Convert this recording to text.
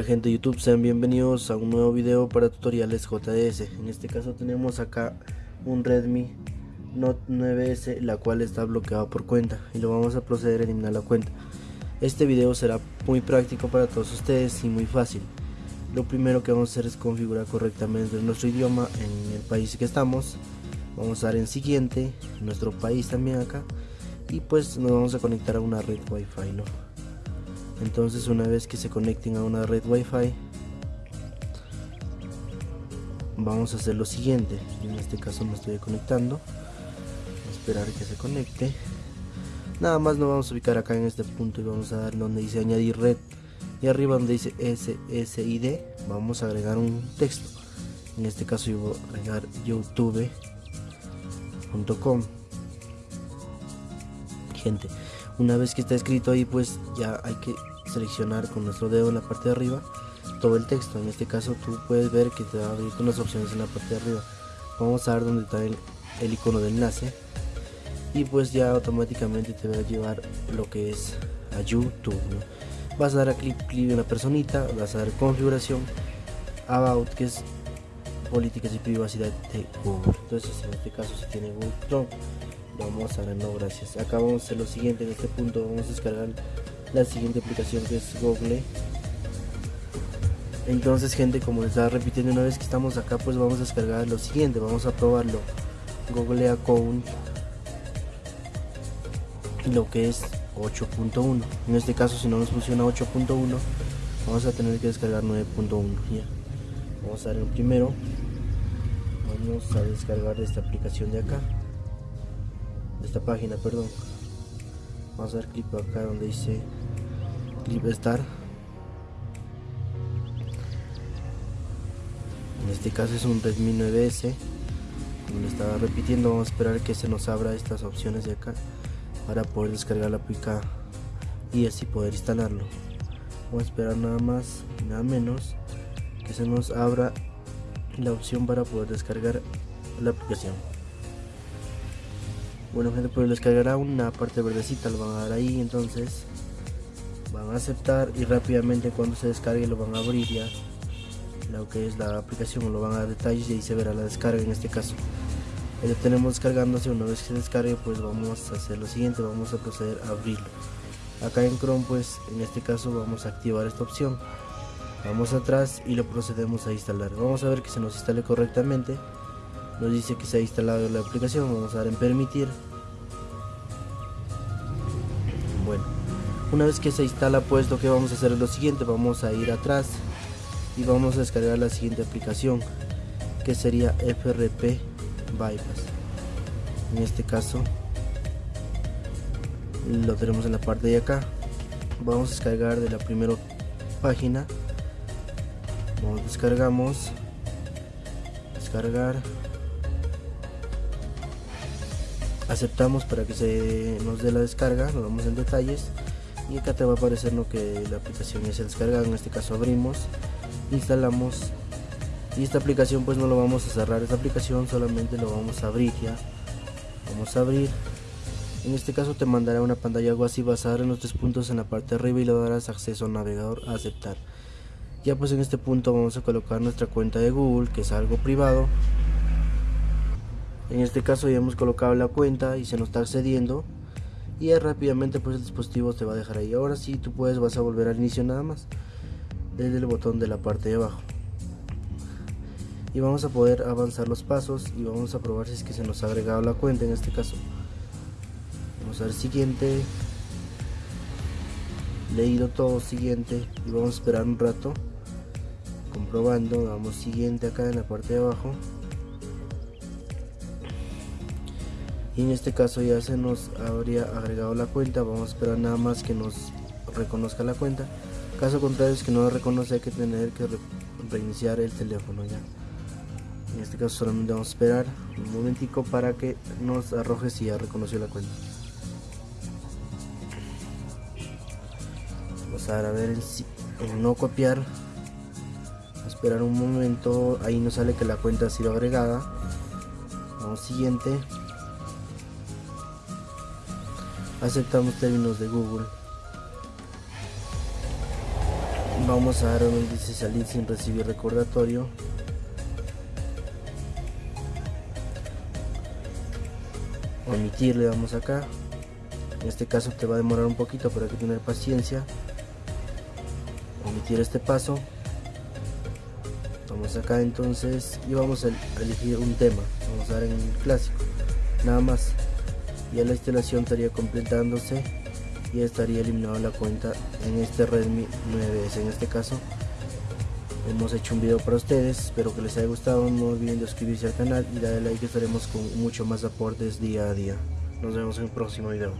tal gente de YouTube? Sean bienvenidos a un nuevo video para tutoriales JDS En este caso tenemos acá un Redmi Note 9S la cual está bloqueado por cuenta y lo vamos a proceder a eliminar la cuenta Este video será muy práctico para todos ustedes y muy fácil Lo primero que vamos a hacer es configurar correctamente nuestro idioma en el país que estamos Vamos a dar en siguiente, nuestro país también acá y pues nos vamos a conectar a una red wifi ¿no? Entonces una vez que se conecten a una red wifi vamos a hacer lo siguiente. En este caso me estoy conectando. Esperar que se conecte. Nada más nos vamos a ubicar acá en este punto y vamos a dar donde dice añadir red. Y arriba donde dice SSID vamos a agregar un texto. En este caso yo voy a agregar youtube.com gente una vez que está escrito ahí pues ya hay que seleccionar con nuestro dedo en la parte de arriba todo el texto. En este caso tú puedes ver que te va a abrir unas opciones en la parte de arriba. Vamos a ver donde está el, icono de enlace. Y pues ya automáticamente te va a llevar lo que es a youtube vas a dar a clic clic de una personita vas a dar configuración about que es políticas y privacidad de google. Entonces en este caso si tiene google chrome vamos a dar no gracias. Acá vamos a hacer lo siguiente en este punto vamos a descargar la siguiente aplicación que es Google. Entonces gente como les estaba repitiendo una vez que estamos acá pues vamos a descargar lo siguiente vamos a probarlo. Google Account lo que es 8.1 en este caso si no nos funciona 8.1 vamos a tener que descargar 9.1 ya. Vamos a dar el primero. Vamos a descargar esta aplicación de acá. De esta página perdón. Vamos a dar clic acá donde dice clip star en este caso es un redmi 9s como le estaba repitiendo vamos a esperar que se nos abra estas opciones de acá para poder descargar la aplica y así poder instalarlo. Vamos a esperar nada más nada menos que se nos abra la opción para poder descargar la aplicación. Bueno gente pues descargará una parte verdecita lo van a dar ahí entonces van a aceptar y rápidamente cuando se descargue lo van a abrir ya. Lo que es la aplicación lo van a dar detalles y ahí se verá la descarga en este caso. Ya tenemos descargándose una vez que se descargue pues vamos a hacer lo siguiente vamos a proceder a abrirlo. Acá en chrome pues en este caso vamos a activar esta opción. Vamos atrás y lo procedemos a instalar. Vamos a ver que se nos instale correctamente. Nos dice que se ha instalado la aplicación vamos a dar en permitir una vez que se instala pues lo que vamos a hacer es lo siguiente vamos a ir atrás y vamos a descargar la siguiente aplicación que sería FRP Bypass. En este caso lo tenemos en la parte de acá. Vamos a descargar de la primera página. Vamos, descargamos. Descargar. Aceptamos para que se nos dé la descarga. Nos vamos en detalles y acá te va a aparecer lo que la aplicación ya se descarga en este caso abrimos instalamos. Y esta aplicación pues no lo vamos a cerrar. Esta aplicación solamente lo vamos a abrir ya. Vamos a abrir. En este caso te mandará una pantalla algo así vas a dar en los tres puntos en la parte de arriba y le darás acceso al navegador a aceptar. Ya pues en este punto vamos a colocar nuestra cuenta de google que es algo privado. En este caso ya hemos colocado la cuenta y se nos está accediendo y rápidamente pues el dispositivo te va a dejar ahí. Ahora sí tú puedes vas a volver al inicio nada más. Desde el botón de la parte de abajo. Y vamos a poder avanzar los pasos y vamos a probar si es que se nos ha agregado la cuenta en este caso. Vamos a ver siguiente. Leído todo siguiente. Y vamos a esperar un rato. Comprobando damos siguiente acá en la parte de abajo y en este caso ya se nos habría agregado la cuenta vamos a esperar nada más que nos reconozca la cuenta. Caso contrario es que no reconoce hay que tener que reiniciar el teléfono ya. En este caso solamente vamos a esperar un momentico para que nos arroje si ya reconoció la cuenta. Vamos a ver en, no copiar. A esperar un momento ahí nos sale que la cuenta ha sido agregada. Vamos siguiente aceptamos términos de Google. Vamos a dar donde dice salir sin recibir recordatorio. Omitir le damos acá. En este caso te va a demorar un poquito pero hay que tener paciencia. Omitir este paso. Vamos acá entonces y vamos a elegir un tema. Vamos a dar en clásico. Nada más ya la instalación estaría completándose y estaría eliminado la cuenta en este Redmi 9S en este caso hemos hecho un video para ustedes. Espero que les haya gustado. No olviden de suscribirse al canal y darle like. Estaremos con mucho más aportes día a día. Nos vemos en el próximo video